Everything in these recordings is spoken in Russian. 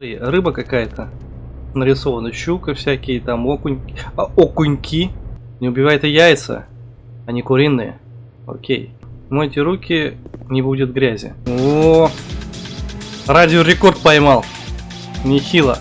Рыба какая-то. Нарисована щука всякие, там окунь... а, окуньки. Не убивай это яйца, они куриные. Окей. Мойте руки, не будет грязи. О, радиорекорд поймал. Нехило.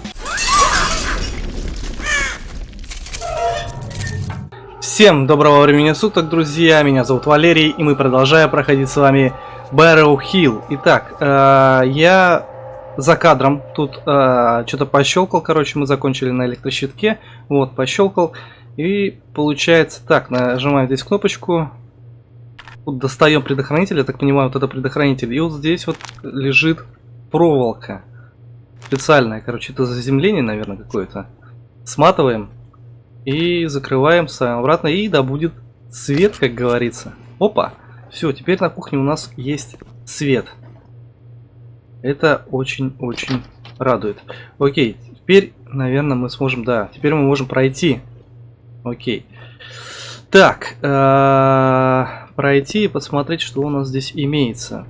Всем доброго времени суток, друзья. Меня зовут Валерий, и мы продолжаем проходить с вами Barrow Hill. Итак, э, я за кадром тут э, что-то пощелкал, короче, мы закончили на электрощитке. Вот, пощелкал. И получается так, нажимаем здесь кнопочку. Тут достаем предохранитель, я так понимаю, вот это предохранитель. И вот здесь вот лежит проволока. Специальная, короче, это заземление, наверное, какое-то. Сматываем. И закрываем, ставим обратно. И да будет свет, как говорится. Опа! Все, теперь на кухне у нас есть свет. Это очень-очень радует. Окей, теперь, наверное, мы сможем... Да, теперь мы можем пройти. Окей. Так, э -э пройти и посмотреть, что у нас здесь имеется.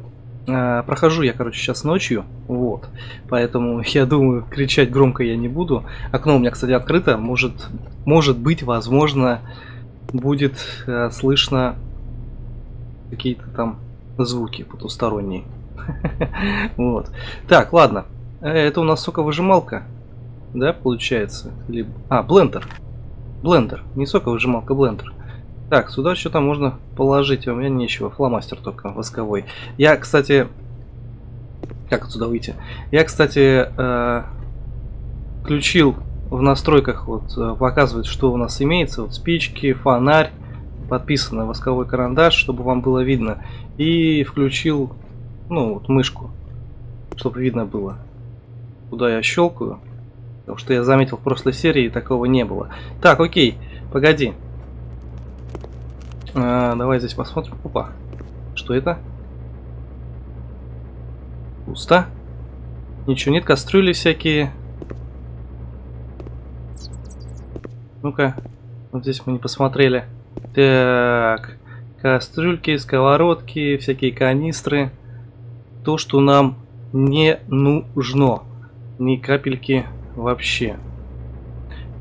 Э прохожу я, короче, сейчас ночью. Вот. Поэтому, я думаю, кричать громко я не буду. Окно у меня, кстати, открыто. Может, может быть, возможно, будет э, слышно какие-то там звуки потусторонние. Вот. Так, ладно. Это у нас соковыжималка. Да, получается? Либо... А, блендер. Блендер. Не соковыжималка, блендер. Так, сюда что-то можно положить. А у меня нечего. Фломастер только восковой. Я, кстати... Как отсюда выйти? Я, кстати, э, включил в настройках, вот, э, показывает, что у нас имеется. Вот спички, фонарь, подписано восковой карандаш, чтобы вам было видно. И включил ну, вот мышку, чтобы видно было, куда я щелкаю. Потому что я заметил в прошлой серии такого не было. Так, окей, погоди. А, давай здесь посмотрим. Опа, что это? Пусто. Ничего нет, кастрюли всякие. Ну-ка, вот здесь мы не посмотрели. Так, кастрюльки, сковородки, всякие канистры то, что нам не нужно. Ни капельки вообще.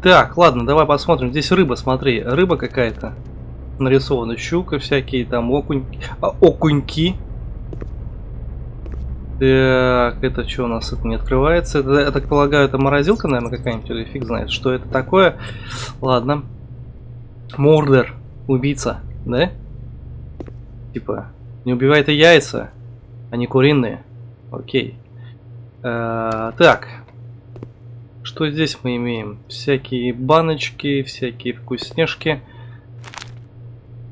Так, ладно, давай посмотрим. Здесь рыба, смотри, рыба какая-то. Нарисована щука, всякие там окунь... а, окуньки. Так, это что у нас это не открывается? Это, я так полагаю, это морозилка, наверное, какая-нибудь, или фиг знает, что это такое. Ладно. Мордер, убийца, да? Типа, не убивай это яйца. Они куриные. Окей. Э, так. Что здесь мы имеем? Всякие баночки, всякие вкусняшки.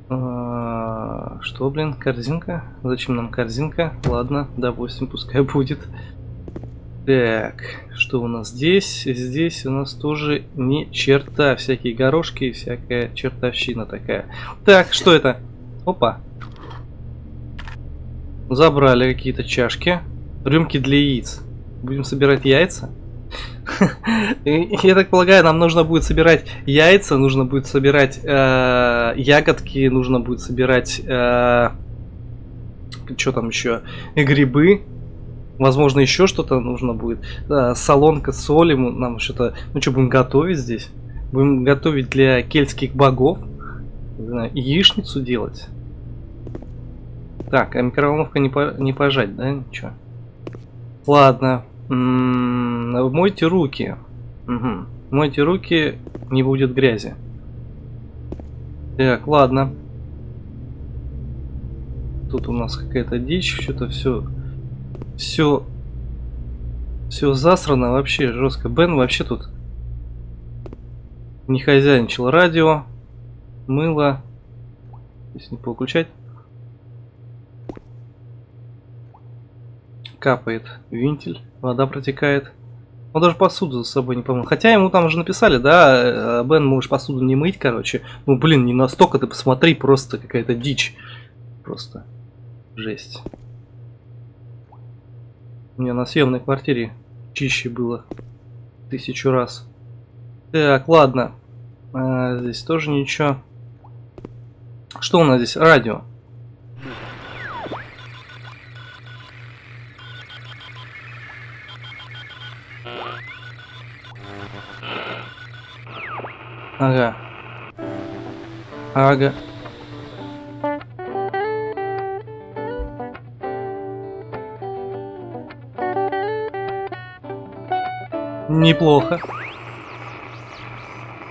Э, что, блин, корзинка? Зачем нам корзинка? Ладно, допустим, пускай будет. Так, что у нас здесь? Здесь у нас тоже не черта. Всякие горошки, всякая чертовщина такая. Так, что это? Опа, Забрали какие-то чашки. Рюмки для яиц. Будем собирать яйца. Я так полагаю, нам нужно будет собирать яйца, нужно будет собирать э, ягодки, нужно будет собирать э, что там еще, грибы, возможно еще что-то нужно будет. Э, солонка соли, нам что-то, ну что будем готовить здесь? Будем готовить для кельтских богов, яичницу делать. Так, а микроволновка не, по, не пожать, да? Ничего. Ладно. М -м мойте руки. Угу. Мойте руки, не будет грязи. Так, ладно. Тут у нас какая-то дичь, что-то все, все, все засрано вообще жестко. Бен вообще тут не хозяйничал. Радио, мыло. Здесь не получать. Капает вентиль, вода протекает. Он даже посуду за собой не помыл. Хотя ему там уже написали, да, э, Бен, можешь посуду не мыть, короче. Ну, блин, не настолько, ты посмотри, просто какая-то дичь. Просто жесть. У меня на съемной квартире чище было тысячу раз. Так, ладно. А, здесь тоже ничего. Что у нас здесь? Радио. Ага. Ага. Неплохо.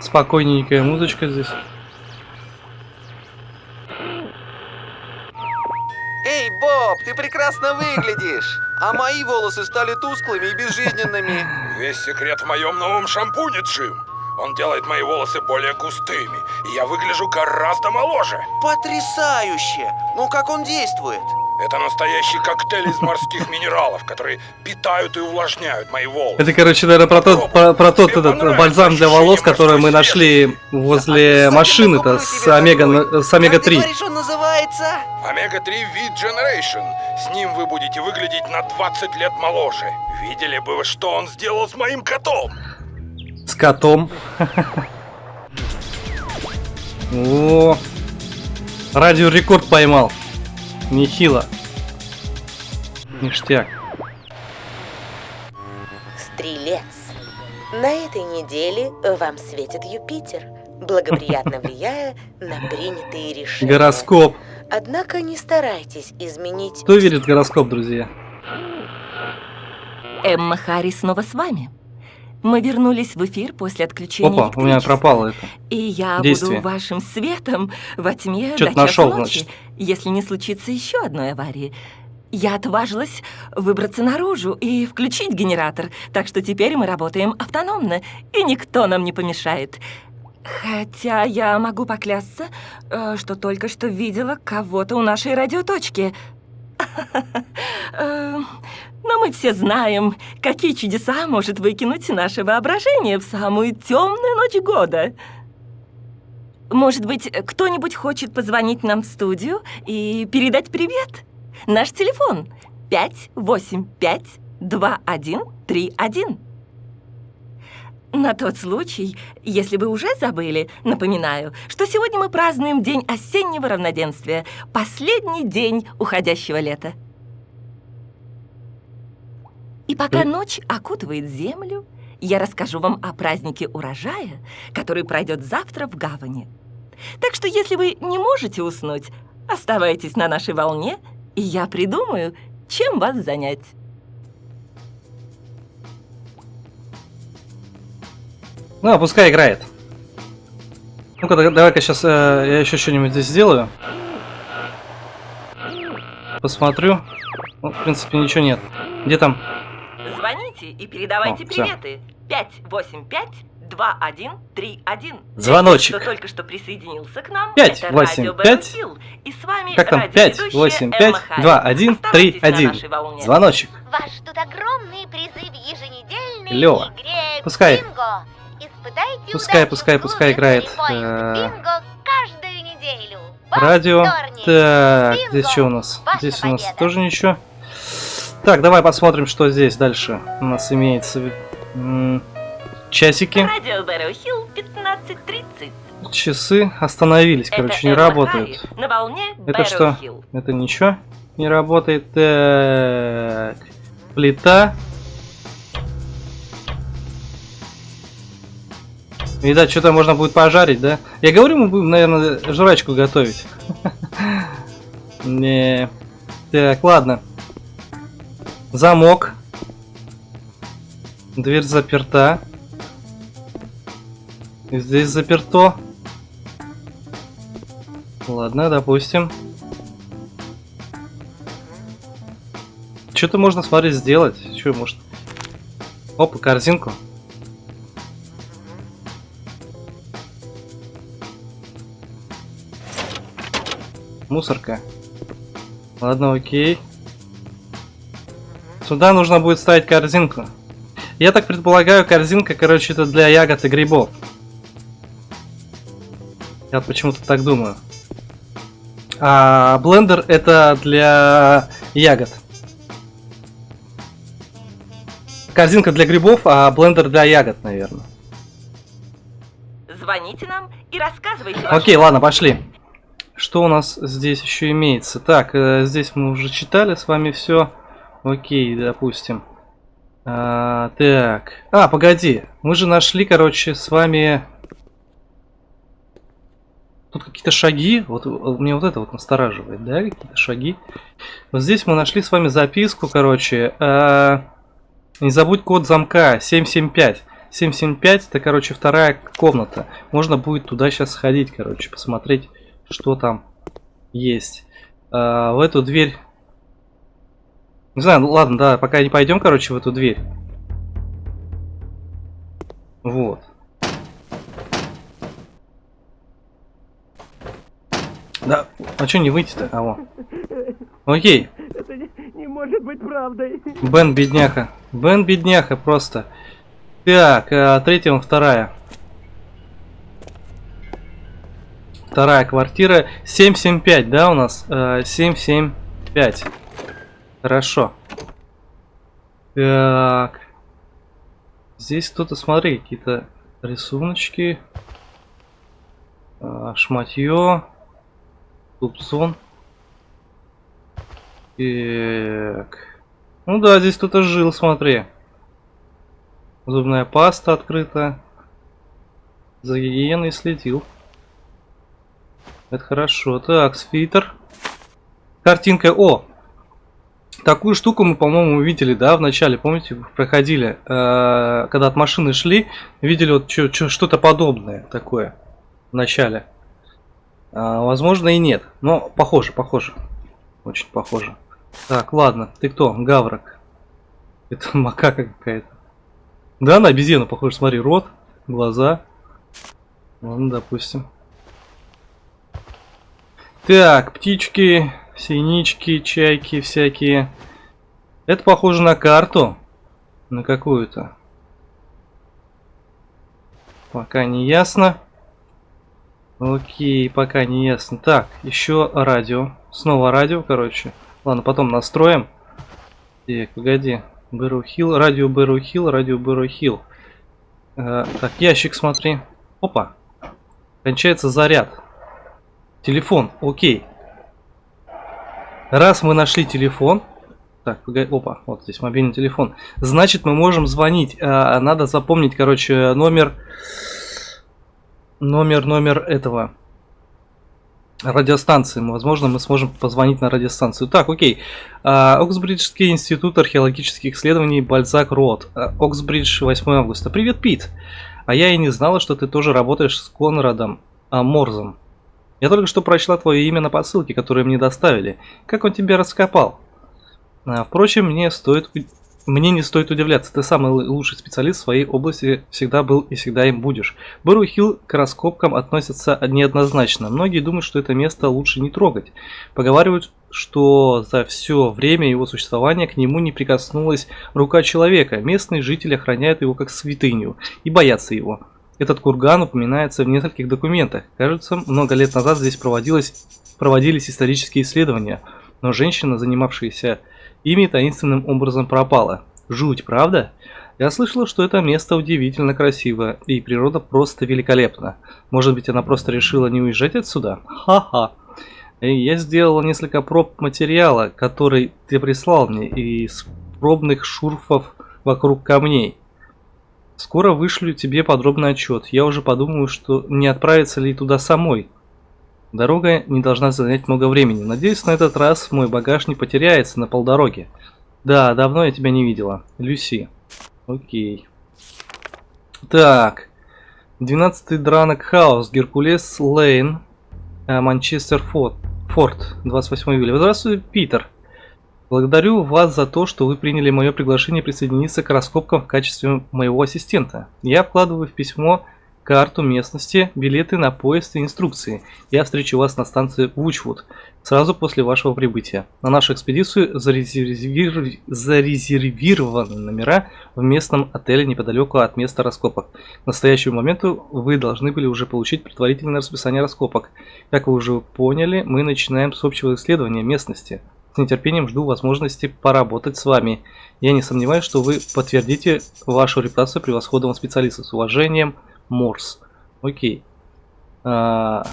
Спокойненькая музычка здесь. Эй, Боб, ты прекрасно выглядишь. А мои волосы стали тусклыми и безжизненными. Весь секрет в моем новом шампуне, Джим. Он делает мои волосы более густыми, и я выгляжу гораздо моложе. Потрясающе! Ну как он действует? Это настоящий коктейль из морских минералов, которые питают и увлажняют мои волосы. Это, короче, наверное, про тот, про, про тот этот бальзам для волос, который мы нашли возле машины-то с омега, с омега-3. Ты говоришь, он называется? Омега-3 V Generation. С ним вы будете выглядеть на 20 лет моложе. Видели бы вы, что он сделал с моим котом? С котом. О, радиорекорд поймал. Нехило. Ништяк. Стрелец. На этой неделе вам светит Юпитер, благоприятно влияя на принятые решения. Гороскоп. Однако не старайтесь изменить... Кто верит в гороскоп, друзья? Эмма Харри снова с вами. Мы вернулись в эфир после отключения Опа, у меня пропало это. И я действие. буду вашим светом во тьме до часу нашёл, ночи, значит. если не случится еще одной аварии. Я отважилась выбраться наружу и включить генератор, так что теперь мы работаем автономно, и никто нам не помешает. Хотя я могу поклясться, э, что только что видела кого-то у нашей радиоточки. Но мы все знаем, какие чудеса может выкинуть наше воображение в самую темную ночь года. Может быть, кто-нибудь хочет позвонить нам в студию и передать привет? Наш телефон 585-2131. На тот случай, если вы уже забыли, напоминаю, что сегодня мы празднуем День осеннего равноденствия, последний день уходящего лета. И пока ночь окутывает землю, я расскажу вам о празднике урожая, который пройдет завтра в гавани. Так что если вы не можете уснуть, оставайтесь на нашей волне, и я придумаю, чем вас занять. Ну, а пускай играет. Ну-ка, да- давай-ка сейчас я еще что-нибудь здесь сделаю. Посмотрю. Ну, в принципе, ничего нет. Где там? Звоните и передавайте О, приветы. 585-2131. Звоночек. Кто только что присоединился к нам, Пять, это восемь, радио пять. Бэббл. И с вами Как там? радиоведущая 5, 8, Эмма 5, Харри. 2, 1, 3, Оставайтесь на 1. нашей волне. Звоночек. Вас ждут огромные призы в еженедельной Лёва, игре пускай. Бинго. Испытайте Пускай, пускай, пускай играет, э, Бинго каждую неделю. Радио. Так, здесь что у нас? Здесь у нас тоже ничего. Так, давай посмотрим, что здесь дальше у нас имеется. Часики, Радио Бэрроу Хилл 15.30. часы остановились, Это короче, не работают. На волне Это что? Это ничего не работает. Так, плита. Видать, что-то можно будет пожарить, да? Я говорю, мы будем, наверное, жрачку готовить. Не. Так, ладно. Замок. Дверь заперта. Здесь заперто. Ладно, допустим. Что-то можно, смотри, сделать. Что может? Опа, корзинку. Мусорка. Ладно, окей. Сюда нужно будет ставить корзинку. Я так предполагаю, корзинка, короче, это для ягод и грибов. Я почему-то так думаю. А блендер это для ягод. Корзинка для грибов, а блендер для ягод, наверное. Звоните нам и рассказывайте Окей, ладно, пошли. Что у нас здесь еще имеется? Так, э, здесь мы уже читали с вами все. Окей, допустим. А, так. А, погоди. Мы же нашли, короче, с вами... Тут какие-то шаги. Вот вот мне вот это вот настораживает, да? Какие-то шаги. Вот здесь мы нашли с вами записку, короче. а, Не забудь код замка 775. 775 это, короче, вторая комната. Можно будет туда сейчас сходить, короче, посмотреть, что там есть. А, в эту дверь... Не знаю, ну ладно, да, пока не пойдем, короче, в эту дверь. Вот. Да, а что не выйти-то? А, во. Окей. Не может быть правдой. Бен бедняха. Бен бедняха просто. Так, а, третья, вон вторая. Вторая квартира. 775, да, у нас? Э, 775. Хорошо. Так. Здесь кто-то, смотри, какие-то рисуночки. А, шматье. Тупсон. Так. Ну да, здесь кто-то жил, смотри. Зубная паста открыта. За гигиеной следил. Это хорошо. Так, свитер. Картинка. О! Такую штуку мы, по-моему, видели, да, в начале, помните, проходили, э, когда от машины шли, видели вот что-то подобное такое в начале. А, возможно и нет, но похоже, похоже, очень похоже. Так, ладно, ты кто? Гаврок. Это макака какая-то. Да, на обезьяну похоже, смотри, рот, глаза. Ладно, допустим. Так, птички, синички, чайки всякие. Это похоже на карту. На какую-то. Пока не ясно. Окей, пока не ясно. Так, еще радио. Снова радио, короче. Ладно, потом настроим. Так, погоди. Бэру Хилл, радио Бэру Хилл, радио Бэру Хилл. Э, так, ящик смотри. Опа. Кончается заряд. Телефон, окей. Раз мы нашли телефон, так, опа, вот здесь мобильный телефон. Значит, мы можем звонить. А, надо запомнить, короче, номер, номер, номер этого радиостанции. Возможно, мы сможем позвонить на радиостанцию. Так, окей. А, Оксбриджский институт археологических исследований Бальзак Рот. А, Оксбридж, 8 августа. Привет, Пит. А я и не знала, что ты тоже работаешь с Конрадом а. Я только что прочла твое имя на посылке, которую мне доставили. Как он тебя раскопал? А, впрочем, мне стоит... Мне не стоит удивляться, ты самый лучший специалист в своей области, всегда был и всегда им будешь. Бэру Хилл к раскопкам относятся неоднозначно. Многие думают, что это место лучше не трогать. Поговаривают, что за все время его существования к нему не прикоснулась рука человека. Местные жители охраняют его как святыню и боятся его. Этот курган упоминается в нескольких документах. Кажется, много лет назад здесь проводилось, проводились исторические исследования, но женщина, занимавшаяся ими, таинственным образом пропала. Жуть, правда? Я слышала, что это место удивительно красиво, и природа просто великолепна. Может быть, она просто решила не уезжать отсюда? Ха-ха. Я сделала несколько проб материала, который ты прислал мне, из пробных шурфов вокруг камней. Скоро вышлю тебе подробный отчет. Я уже подумаю, что не отправиться ли туда самой. Дорога не должна занять много времени. Надеюсь, на этот раз мой багаж не потеряется на полдороге. Да, давно я тебя не видела. Люси. Окей. Так. 12-й Дранок Хаус, Геркулес Лейн, э, Манчестер Форт. Форт, 28 июля. Здравствуй, Питер. Благодарю вас за то, что вы приняли мое приглашение присоединиться к раскопкам в качестве моего ассистента. Я вкладываю в письмо карту местности, билеты на поезд и инструкции. Я встречу вас на станции Вучвуд сразу после вашего прибытия. На нашу экспедицию зарезервир... зарезервированы номера в местном отеле неподалеку от места раскопок. К настоящему моменту вы должны были уже получить предварительное расписание раскопок. Как вы уже поняли, мы начинаем с общего исследования местности. С нетерпением жду возможности поработать с вами. Я не сомневаюсь, что вы подтвердите вашу репутацию превосходного специалиста. С уважением, Морс. Окей. А...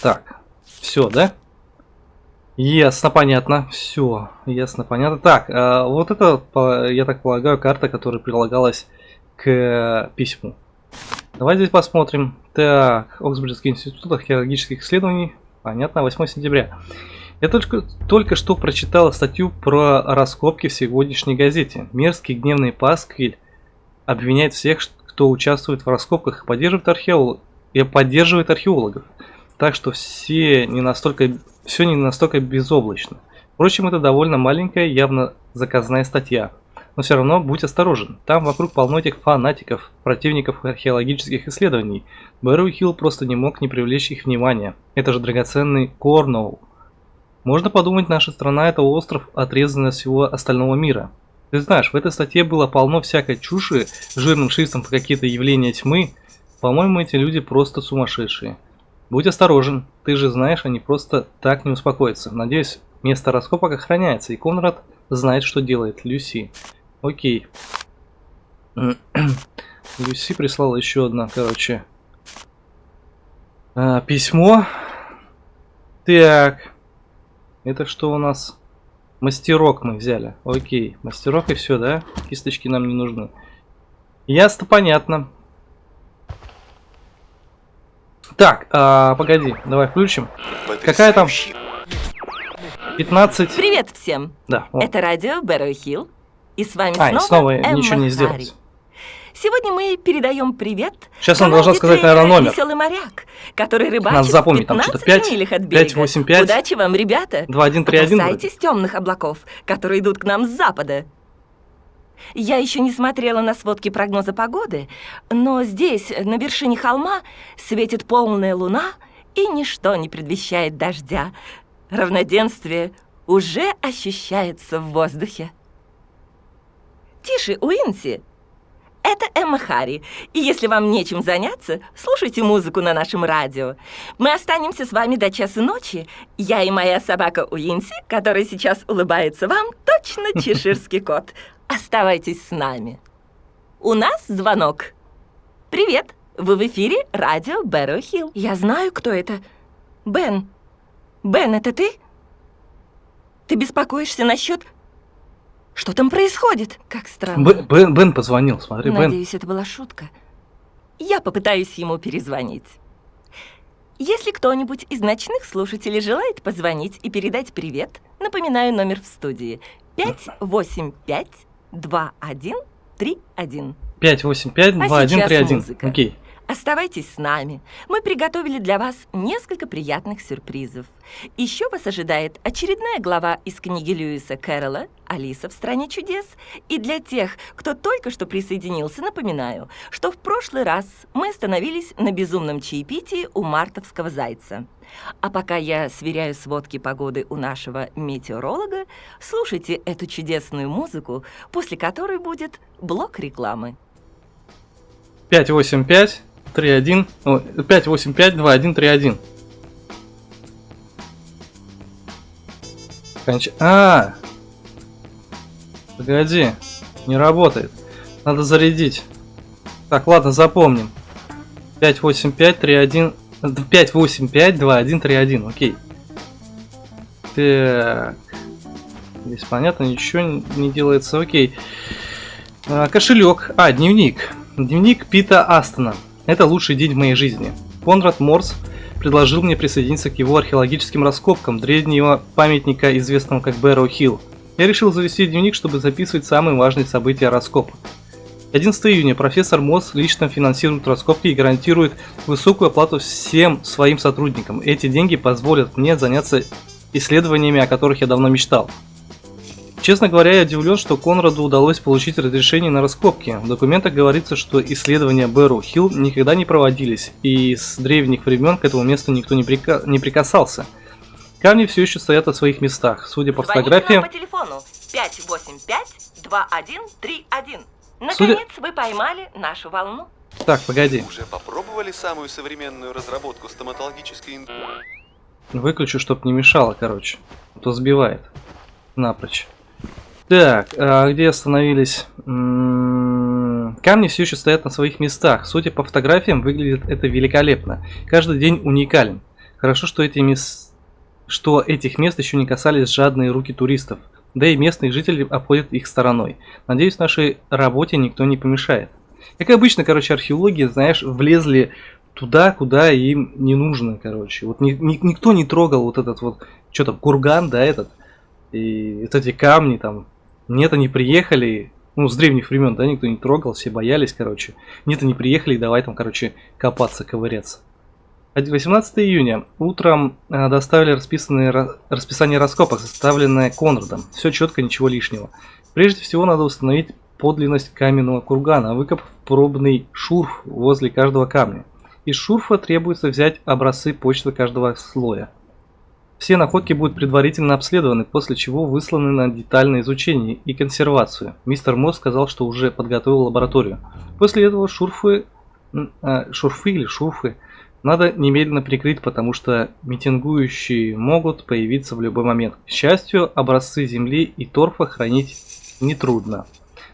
Так, все, да? Ясно, понятно. Все, ясно, понятно. Так, а, вот это, я так полагаю, карта, которая прилагалась к письму. Давай здесь посмотрим. Так, Оксбриджский институт археологических исследований. Понятно, 8 сентября. Я только, только что прочитал статью про раскопки в сегодняшней газете. Мерзкий гневный Пасквиль обвиняет всех, кто участвует в раскопках и поддерживает, археолог... и поддерживает археологов. Так что все не настолько, все не настолько безоблачно. Впрочем, это довольно маленькая, явно заказная статья. Но все равно будь осторожен. Там вокруг полно этих фанатиков, противников археологических исследований. Бэрроу Хилл просто не мог не привлечь их внимания. Это же драгоценный Корноул. Можно подумать, наша страна это остров, отрезанный от всего остального мира. Ты знаешь, в этой статье было полно всякой чуши, жирным шрифтом по какие-то явления тьмы. По-моему, эти люди просто сумасшедшие. Будь осторожен, ты же знаешь, они просто так не успокоятся. Надеюсь, место раскопок охраняется, и Конрад знает, что делает. Люси. Окей. Люси прислала еще одно, короче. а, письмо. Так. Это что у нас? Мастерок мы взяли. Окей. Мастерок и все, да? Кисточки нам не нужны. Ясно, понятно. Так, а, погоди, давай включим. Какая там? 15. Привет всем! Да. о. Это радио Бэрроу Хилл. И с вами А, и снова, снова Эмма ничего не Харри. Сегодня мы передаем привет Сейчас она команде должна сказать, наверное, номер. «Веселый моряк», который рыбачит Надо запомнить, там 15 что-то 5, милях от берега. 585, Удачи вам, ребята! 2131. Опасайтесь темных облаков, которые идут к нам с запада. Я еще не смотрела на сводки прогноза погоды, но здесь, на вершине холма, светит полная луна, и ничто не предвещает дождя. Равноденствие уже ощущается в воздухе. Тише, Уинси! Это Эмма Харри, и если вам нечем заняться, слушайте музыку на нашем радио. Мы останемся с вами до часа ночи. Я и моя собака Уинси, которая сейчас улыбается вам, точно чеширский кот. Оставайтесь с нами. У нас звонок. Привет, вы в эфире радио Бэрроу Хилл. Я знаю, кто это. Бен. Бен, это ты? Ты беспокоишься насчет... Что там происходит? Как странно. Бен, Бен, Бен позвонил, смотри, Бен. Надеюсь, это была шутка. Я попытаюсь ему перезвонить. Если кто-нибудь из ночных слушателей желает позвонить и передать привет, напоминаю номер в студии 585-2131. 585 А 2131. сейчас музыка. Окей. Оставайтесь с нами. Мы приготовили для вас несколько приятных сюрпризов. Еще вас ожидает очередная глава из книги Льюиса Кэрролла «Алиса в стране чудес». И для тех, кто только что присоединился, напоминаю, что в прошлый раз мы остановились на безумном чаепитии у мартовского зайца. А пока я сверяю сводки погоды у нашего метеоролога, слушайте эту чудесную музыку, после которой будет блок рекламы. 585 31. о, 585 2131. Конч... А! Погоди. Не работает. Надо зарядить. Так, ладно, запомним. 585 31 585 2131. Окей. Так. Здесь понятно, ничего не делается. Окей. А, кошелек. А, дневник. Дневник Пита Астона. Это лучший день в моей жизни. Конрад Морс предложил мне присоединиться к его археологическим раскопкам древнего памятника, известного как Бэрроу Хилл. Я решил завести дневник, чтобы записывать самые важные события раскопок. 11 июня профессор Мосс лично финансирует раскопки и гарантирует высокую оплату всем своим сотрудникам. Эти деньги позволят мне заняться исследованиями, о которых я давно мечтал. Честно говоря, я удивлен, что Конраду удалось получить разрешение на раскопки. В документах говорится, что исследования Бэрроу Хилл никогда не проводились, и с древних времен к этому месту никто не, прика- не прикасался. Камни все еще стоят на своих местах. Судя по фотографиям, по телефону 585-2131. Судя- Наконец вы поймали нашу волну. Так, погоди. Уже попробовали самую современную разработку стоматологической ин- Выключу, чтоб не мешало, короче. А то сбивает. Напрочь. Так, а где остановились? М, Камни все еще стоят на своих местах. Судя по фотографиям, выглядит это великолепно. Каждый день уникален. Хорошо, что эти мес- что этих мест еще не касались жадные руки туристов, да и местные жители обходят их стороной. Надеюсь, нашей работе никто не помешает. Как обычно, короче, археологи, знаешь, влезли туда, куда им не нужно, короче. Вот ни, ни, никто не трогал вот этот вот, что там, курган, да, этот, и вот эти камни там. Нет, они приехали, ну, с древних времен, да, никто не трогал, все боялись, короче. Нет, они приехали, давай там, короче, копаться, ковыряться. 18 июня. Утром э, доставили расписанные, расписание раскопок, составленное Конрадом. Все четко, ничего лишнего. Прежде всего надо установить подлинность каменного кургана, выкопав пробный шурф возле каждого камня. Из шурфа требуется взять образцы почвы каждого слоя. Все находки будут предварительно обследованы, после чего высланы на детальное изучение и консервацию. Мистер Мосс сказал, что уже подготовил лабораторию. После этого шурфы, э, шурфы или шурфы надо немедленно прикрыть, потому что митингующие могут появиться в любой момент. К счастью, образцы земли и торфа хранить нетрудно.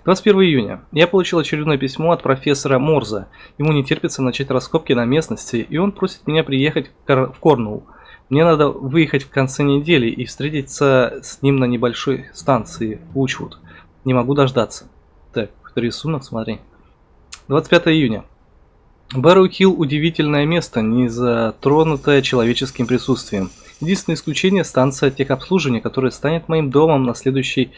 21 июня. Я получил очередное письмо от профессора Морза. Ему не терпится начать раскопки на местности, и он просит меня приехать в Корнуолл. Мне надо выехать в конце недели и встретиться с ним на небольшой станции Учвуд. Не могу дождаться. Так, рисунок, смотри. 25 июня. Хилл удивительное место, не затронутое человеческим присутствием. Единственное исключение – станция техобслуживания, которая станет моим домом на следующие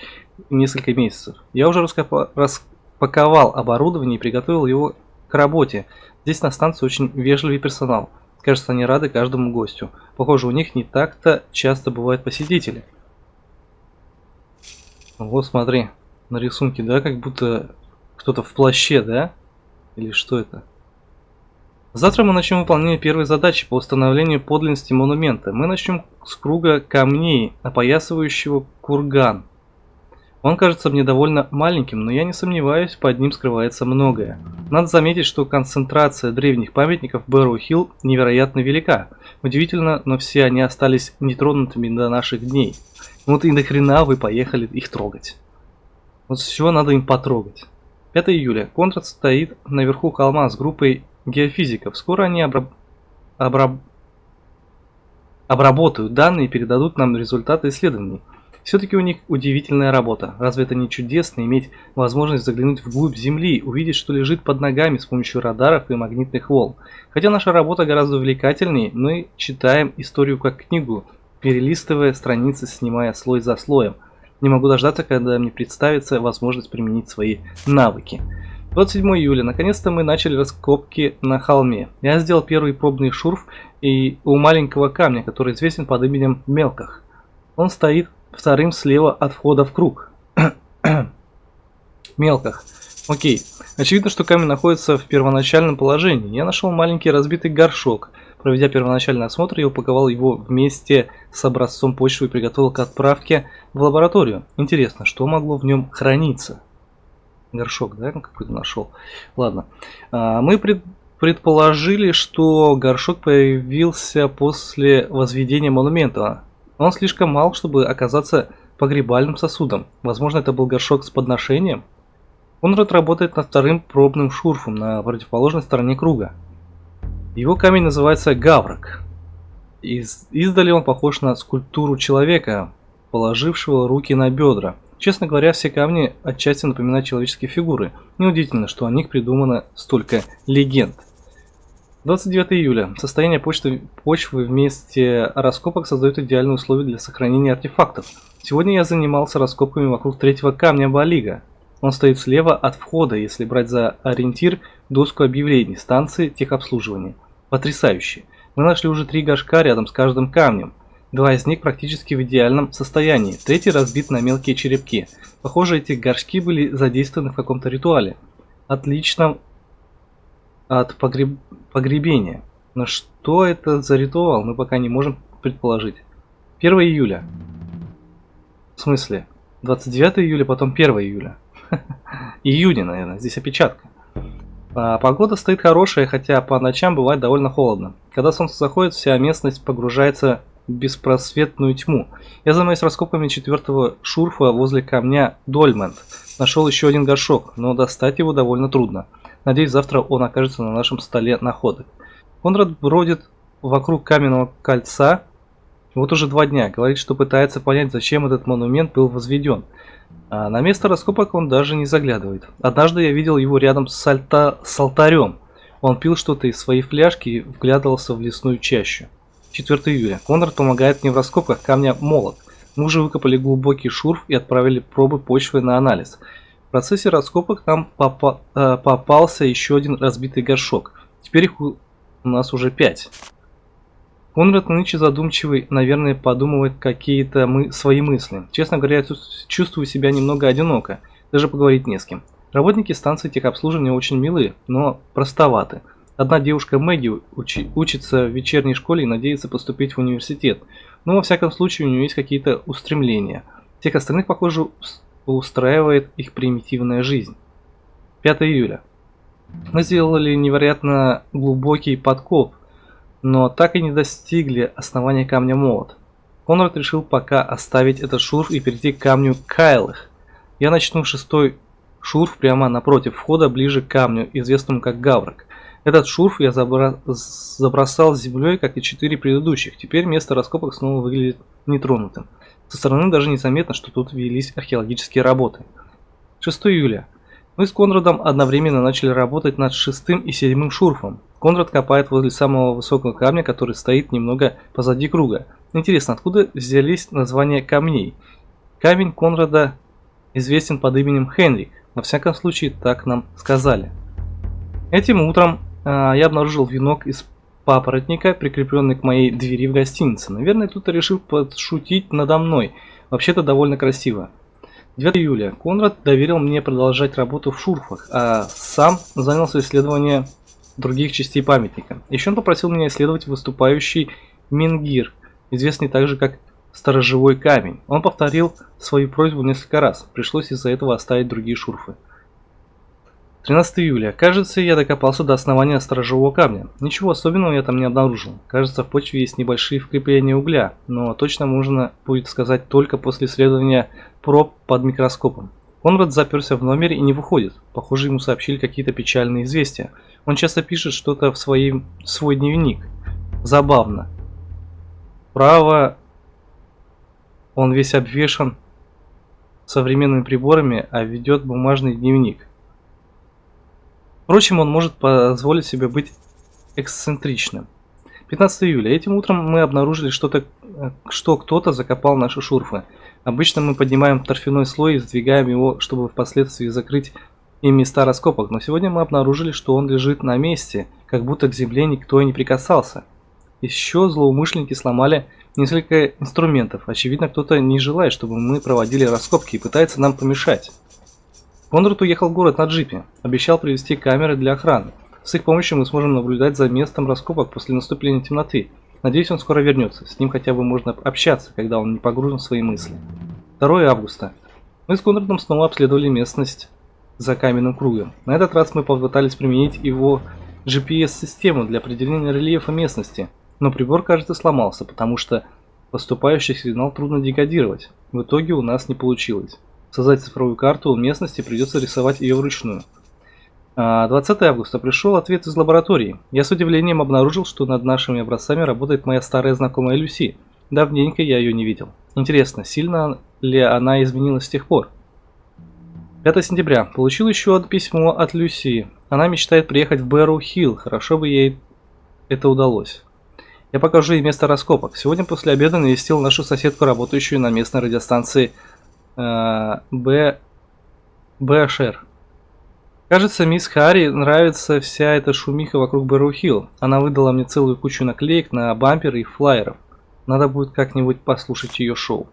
несколько месяцев. Я уже распаковал оборудование и приготовил его к работе. Здесь на станции очень вежливый персонал. Кажется, они рады каждому гостю. Похоже, у них не так-то часто бывают посетители. Вот смотри, на рисунке, да, как будто кто-то в плаще, да? Или что это? Завтра мы начнем выполнение первой задачи по установлению подлинности монумента. Мы начнем с круга камней, опоясывающего курган. Он кажется мне довольно маленьким, но я не сомневаюсь, под ним скрывается многое. Надо заметить, что концентрация древних памятников Бэрроу-Хилл невероятно велика. Удивительно, но все они остались нетронутыми до наших дней. Вот и нахрена вы поехали их трогать. Вот все надо им потрогать. 5 июля. Контрад стоит наверху холма с группой геофизиков. Скоро они обраб... Обраб... обработают данные и передадут нам результаты исследований. Все-таки у них удивительная работа. Разве это не чудесно иметь возможность заглянуть вглубь Земли, увидеть, что лежит под ногами с помощью радаров и магнитных волн? Хотя наша работа гораздо увлекательнее, мы читаем историю как книгу, перелистывая страницы, снимая слой за слоем. Не могу дождаться, когда мне представится возможность применить свои навыки. 27 июля. Наконец-то мы начали раскопки на холме. Я сделал первый пробный шурф и у маленького камня, который известен под именем Мелках. Он стоит вторым слева от входа в круг. Мелках. Окей. Очевидно, что камень находится в первоначальном положении. Я нашел маленький разбитый горшок. Проведя первоначальный осмотр, я упаковал его вместе с образцом почвы и приготовил к отправке в лабораторию. Интересно, что могло в нем храниться? горшок, да, какой-то нашел. Ладно. А, мы пред, предположили, что горшок появился после возведения монумента. Он слишком мал, чтобы оказаться погребальным сосудом. Возможно, это был горшок с подношением. Он работает над вторым пробным шурфом на противоположной стороне круга. Его камень называется Гаврок. Из, издали он похож на скульптуру человека, положившего руки на бедра. Честно говоря, все камни отчасти напоминают человеческие фигуры. Неудивительно, что о них придумано столько легенд. 29 июля. Состояние почты, почвы вместе раскопок создает идеальные условия для сохранения артефактов. Сегодня я занимался раскопками вокруг третьего камня Балига. Он стоит слева от входа, если брать за ориентир доску объявлений станции техобслуживания. Потрясающе. Мы нашли уже три горшка рядом с каждым камнем. Два из них практически в идеальном состоянии, третий разбит на мелкие черепки. Похоже, эти горшки были задействованы в каком-то ритуале. Отлично от погреб... погребения. Но что это за ритуал, мы пока не можем предположить. 1 июля. В смысле? 29 июля, потом 1 июля. Июня, наверное, здесь опечатка. А, погода стоит хорошая, хотя по ночам бывает довольно холодно. Когда солнце заходит, вся местность погружается беспросветную тьму. Я занимаюсь раскопками четвертого шурфа возле камня Дольмент. Нашел еще один горшок, но достать его довольно трудно. Надеюсь, завтра он окажется на нашем столе находок. Конрад бродит вокруг каменного кольца, Вот уже два дня. Говорит, что пытается понять, зачем этот монумент был возведен. А на место раскопок он даже не заглядывает. Однажды я видел его рядом с, альта... с алтарем. Он пил что-то из своей фляжки и вглядывался в лесную чащу. 4 июля. Конрад помогает мне в раскопках камня молот. Мы уже выкопали глубокий шурф и отправили пробы почвы на анализ. В процессе раскопок нам попа э, попался еще один разбитый горшок. Теперь их у нас уже пять. Конрад нынче задумчивый, наверное, подумывает какие-то мы свои мысли. Честно говоря, я чувствую себя немного одиноко, даже поговорить не с кем. Работники станции техобслуживания очень милы, но простоваты. Одна девушка Мэгги учи, учится в вечерней школе и надеется поступить в университет. Но во всяком случае у нее есть какие-то устремления. Всех остальных, похоже, устраивает их примитивная жизнь. 5 июля. Мы сделали невероятно глубокий подкоп, но так и не достигли основания камня молот. Конрад решил пока оставить этот шурф и перейти к камню Кайлых. Я начну шестой шурф прямо напротив входа, ближе к камню, известному как Гаврок. Этот шурф я забра... забросал землей, как и четыре предыдущих. Теперь место раскопок снова выглядит нетронутым. Со стороны даже незаметно, что тут велись археологические работы. 6 июля. Мы с Конрадом одновременно начали работать над шестым и седьмым шурфом. Конрад копает возле самого высокого камня, который стоит немного позади круга. Интересно, откуда взялись названия камней? Камень Конрада известен под именем Хенрик. Во всяком случае, так нам сказали. Этим утром а, я обнаружил венок из папоротника, прикрепленный к моей двери в гостинице. Наверное, кто-то решил подшутить надо мной. Вообще-то довольно красиво. 9 июля. Конрад доверил мне продолжать работу в шурфах, а сам занялся исследованием других частей памятника. Еще он попросил меня исследовать выступающий Мингир, известный также как Сторожевой камень. Он повторил свою просьбу несколько раз, пришлось из-за этого оставить другие шурфы. 13 июля. Кажется, я докопался до основания сторожевого камня. Ничего особенного я там не обнаружил. Кажется, в почве есть небольшие вкрапления угля, но точно можно будет сказать только после исследования проб под микроскопом. Конрад заперся в номере и не выходит. Похоже, ему сообщили какие-то печальные известия. Он часто пишет что-то в свои, свой дневник. Забавно. Право, он весь обвешан современными приборами, а ведет бумажный дневник. Впрочем, он может позволить себе быть эксцентричным. 15 июля. Этим утром мы обнаружили, что, -то, что кто-то закопал наши шурфы. Обычно мы поднимаем торфяной слой и сдвигаем его, чтобы впоследствии закрыть им места раскопок, но сегодня мы обнаружили, что он лежит на месте, как будто к земле никто и не прикасался. Еще злоумышленники сломали несколько инструментов. Очевидно, кто-то не желает, чтобы мы проводили раскопки и пытается нам помешать. Конрад уехал в город на джипе, обещал привезти камеры для охраны. С их помощью мы сможем наблюдать за местом раскопок после наступления темноты. Надеюсь, он скоро вернется. С ним хотя бы можно общаться, когда он не погружен в свои мысли. 2 августа. Мы с Конрадом снова обследовали местность за каменным кругом. На этот раз мы попытались применить его GPS-систему для определения рельефа местности, но прибор, кажется, сломался, потому что поступающий сигнал трудно декодировать. В итоге у нас не получилось создать цифровую карту местности, придется рисовать ее вручную. 20 а, августа пришел ответ из лаборатории. Я с удивлением обнаружил, что над нашими образцами работает моя старая знакомая Люси. Давненько я ее не видел. Интересно, сильно ли она изменилась с тех пор? 5 сентября. Получил еще одно письмо от Люси. Она мечтает приехать в Бэрроу Хилл. Хорошо бы ей это удалось. Я покажу ей место раскопок. Сегодня после обеда навестил нашу соседку, работающую на местной радиостанции Б. Бэшер. Кажется, мисс Харри нравится вся эта шумиха вокруг Бэрроу-Хилл. Она выдала мне целую кучу наклеек на бамперы и флайеров. Надо будет как-нибудь послушать ее шоу.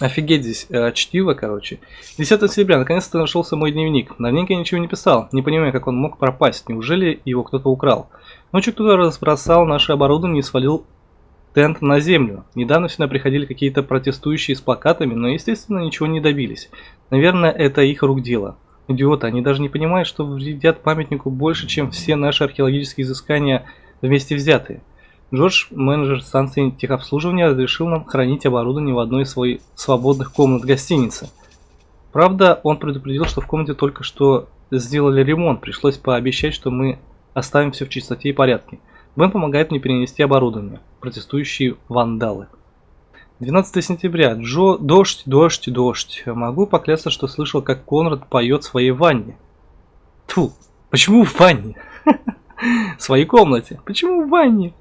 Офигеть здесь э, чтиво, короче. 10 сентября, наконец-то нашелся мой дневник. Давненько я ничего не писал, не понимаю, как он мог пропасть. Неужели его кто-то украл? Ночью кто-то разбросал наше оборудование и свалил тент на землю. Недавно сюда приходили какие-то протестующие с плакатами, но, естественно, ничего не добились. Наверное, это их рук дело. Идиоты, они даже не понимают, что вредят памятнику больше, чем все наши археологические изыскания вместе взятые. Джордж, менеджер станции техобслуживания, разрешил нам хранить оборудование в одной из своих свободных комнат гостиницы. Правда, он предупредил, что в комнате только что сделали ремонт, пришлось пообещать, что мы оставим все в чистоте и порядке. Бен помогает мне перенести оборудование. Протестующие вандалы. 12 сентября. Джо... Дождь, дождь, дождь. Могу поклясться, что слышал, как Конрад поет в своей ванне. Тьфу, почему в ванне? В своей комнате. Почему в ванне?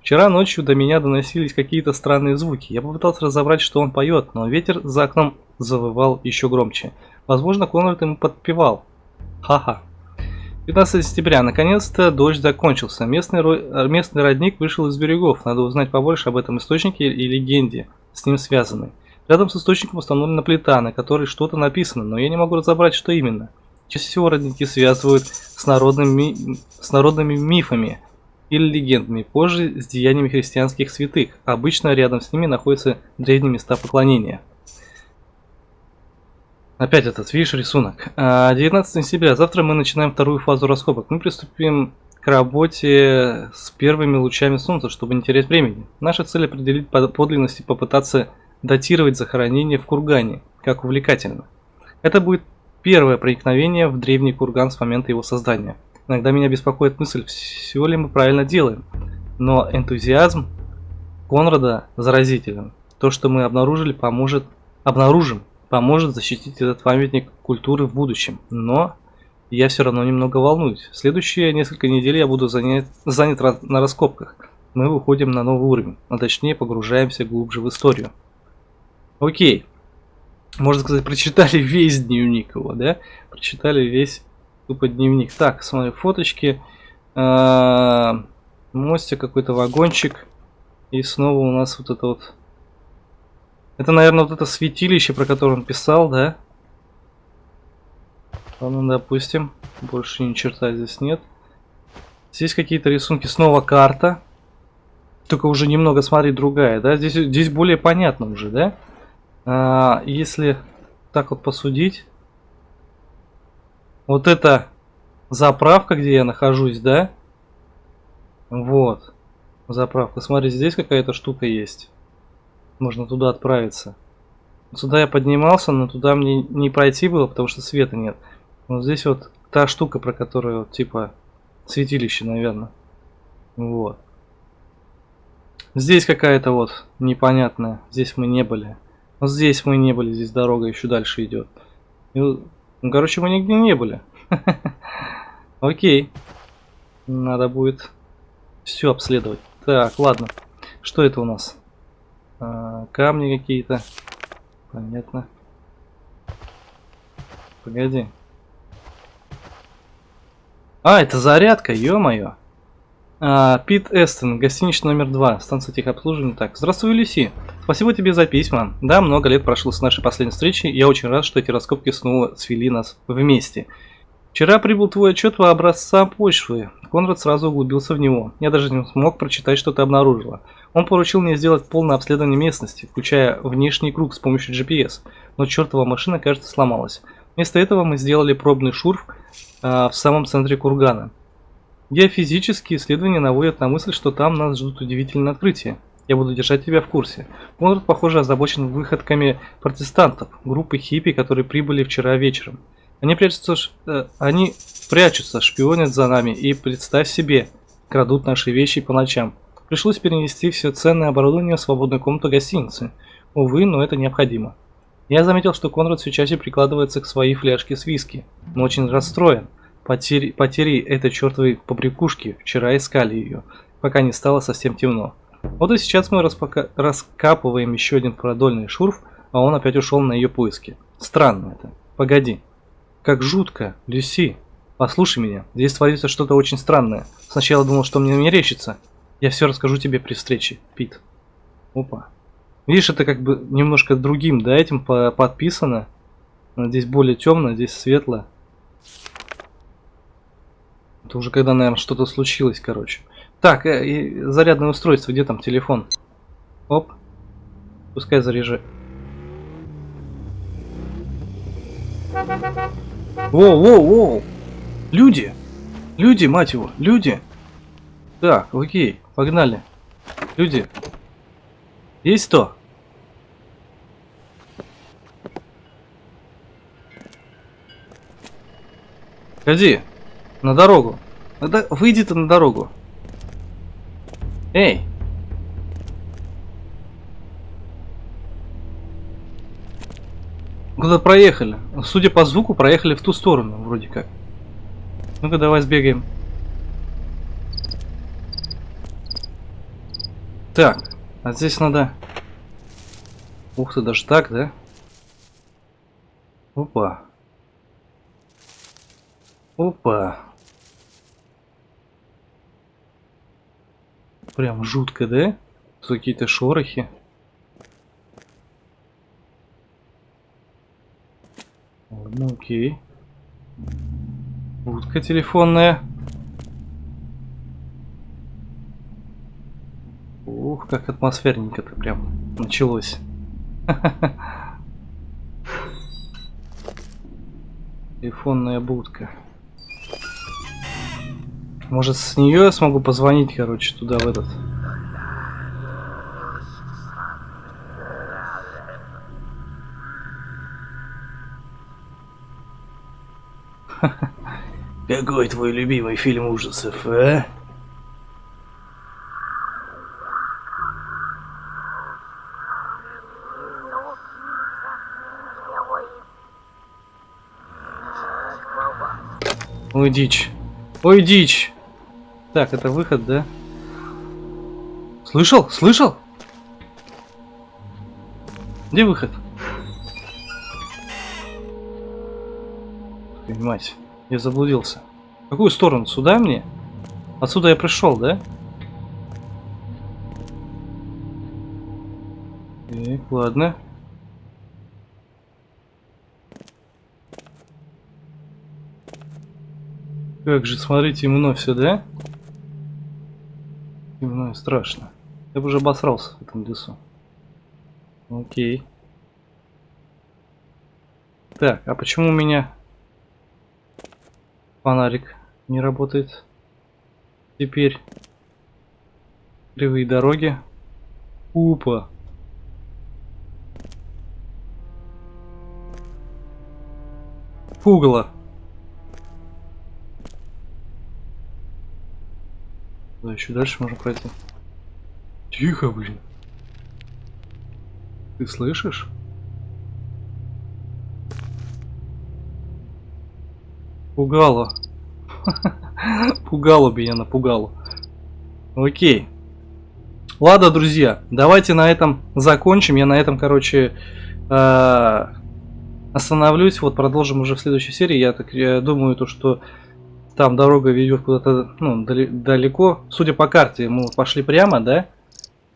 Вчера ночью до меня доносились какие-то странные звуки. Я попытался разобрать, что он поет, но ветер за окном завывал еще громче. Возможно, Конрад ему подпевал. Ха-ха. 15 сентября. Наконец-то дождь закончился. Местный, местный родник вышел из берегов. Надо узнать побольше об этом источнике и легенде, с ним связанной. Рядом с источником установлена плита, на которой что-то написано, но я не могу разобрать, что именно. Чаще всего родники связывают с народными, с народными мифами или легендами, позже с деяниями христианских святых. Обычно рядом с ними находятся древние места поклонения. Опять этот, видишь, рисунок. 19 а, сентября. Завтра мы начинаем вторую фазу раскопок. Мы приступим к работе с первыми лучами солнца, чтобы не терять времени. Наша цель определить подлинность и попытаться датировать захоронение в кургане, как увлекательно. Это будет первое проникновение в древний курган с момента его создания. Иногда меня беспокоит мысль, все ли мы правильно делаем. Но энтузиазм Конрада заразителен. То, что мы обнаружили, поможет, обнаружим, поможет защитить этот памятник культуры в будущем. Но я все равно немного волнуюсь. Следующие несколько недель я буду занят, занят на раскопках. Мы выходим на новый уровень, а точнее погружаемся глубже в историю. Окей можно сказать, прочитали весь дневник его, да? Прочитали весь тупо дневник. Так, смотри, фоточки. А, мостик, какой-то вагончик. И снова у нас вот это вот... Это, наверное, вот это святилище, про которое он писал, да? Ладно, допустим. Больше ни черта здесь нет. Здесь какие-то рисунки. Снова карта. Только уже немного, смотри, другая, да? Здесь, здесь более понятно уже, да? А, если так вот посудить, вот это заправка, где я нахожусь, да? Вот. Заправка. Смотри, здесь какая-то штука есть. Можно туда отправиться. Сюда я поднимался, но туда мне не пройти было, потому что света нет. Вот здесь вот та штука, про которую, типа, святилище, наверное. Вот. Здесь какая-то вот непонятная. Здесь мы не были. Вот здесь мы не были, здесь дорога еще дальше идет. И, ну, короче, мы нигде не были. Окей. Надо будет все обследовать. Так, ладно. Что это у нас? А, камни какие-то. Понятно. Погоди. А, это зарядка, ё-моё. А, Пит Эстон, гостиничный номер 2, станция техобслуживания. Так, здравствуй, Люси. Спасибо тебе за письма. Да, много лет прошло с нашей последней встречи, я очень рад, что эти раскопки снова свели нас вместе. Вчера прибыл твой отчет по образца почвы. Конрад сразу углубился в него. Я даже не смог прочитать, что ты обнаружила. Он поручил мне сделать полное обследование местности, включая внешний круг с помощью GPS, но чертова машина, кажется, сломалась. Вместо этого мы сделали пробный шурф э, в самом центре кургана. Геофизические исследования наводят на мысль, что там нас ждут удивительные открытия. Я буду держать тебя в курсе. Конрад, похоже, озабочен выходками протестантов, группы хиппи, которые прибыли вчера вечером. Они прячутся, э, они прячутся, шпионят за нами и, представь себе, крадут наши вещи по ночам. Пришлось перенести все ценное оборудование в свободную комнату гостиницы. Увы, но это необходимо. Я заметил, что Конрад все чаще прикладывается к своей фляжке с виски, но очень расстроен. Потери, потери этой чертовой побрякушки вчера искали ее, пока не стало совсем темно. Вот и сейчас мы распока... раскапываем еще один продольный шурф, а он опять ушел на ее поиски. Странно это. Погоди. Как жутко, Люси. Послушай меня, здесь творится что-то очень странное. Сначала думал, что мне мерещится. Я все расскажу тебе при встрече, Пит. Опа. Видишь, это как бы немножко другим, да, этим по подписано. Здесь более темно, здесь светло. Это уже когда, наверное, что-то случилось, короче. Так, э, зарядное устройство, где там телефон? Оп. Пускай заряжает. Воу, воу, воу! Люди! Люди, мать его, люди! Так, окей, погнали. Люди. Есть кто? Ходи. На дорогу. Надо... Выйди ты на дорогу. Эй! Куда проехали? Судя по звуку, проехали в ту сторону, вроде как. Ну-ка, давай сбегаем. Так, а здесь надо... Ух ты, даже так, да? Опа. Опа. Прям жутко, да? Какие-то шорохи. Ладно, окей. Будка телефонная. Ух, как атмосферненько-то прям началось. Телефонная будка. Может с нее я смогу позвонить, короче, туда в этот. Какой твой любимый фильм ужасов, а? Ой, дичь. Ой, дичь. Так, это выход, да? Слышал? Слышал? Где выход? Твою Мать, я заблудился. В какую сторону? Сюда мне? Отсюда я пришел, да? Так, ладно. Как же, смотрите, темно все, да? Темно и страшно. Я бы уже обосрался в этом лесу. Окей. Так, а почему у меня фонарик не работает? Теперь кривые дороги. Упа. Пугало. Да, еще дальше можно пройти. Тихо, блин. Ты слышишь? Пугало. Пугало меня, напугало. Окей. Ладно, друзья, давайте на этом закончим. Я на этом, короче, э, остановлюсь. Вот продолжим уже в следующей серии. Я так думаю, то, что там дорога ведет куда-то ну, далеко. Судя по карте, мы пошли прямо, да?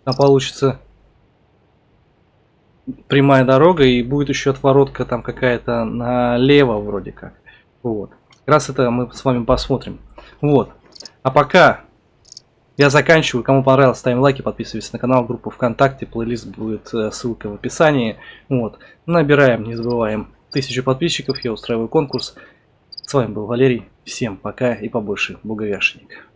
Там получится прямая дорога и будет еще отворотка там какая-то налево вроде как. Вот. Как раз это мы с вами посмотрим. Вот. А пока я заканчиваю. Кому понравилось, ставим лайки, подписывайтесь на канал, группу ВКонтакте, плейлист будет э, ссылка в описании. Вот. Набираем, не забываем, тысячу подписчиков, я устраиваю конкурс. С вами был Валерий. Всем пока и побольше благовяшенник.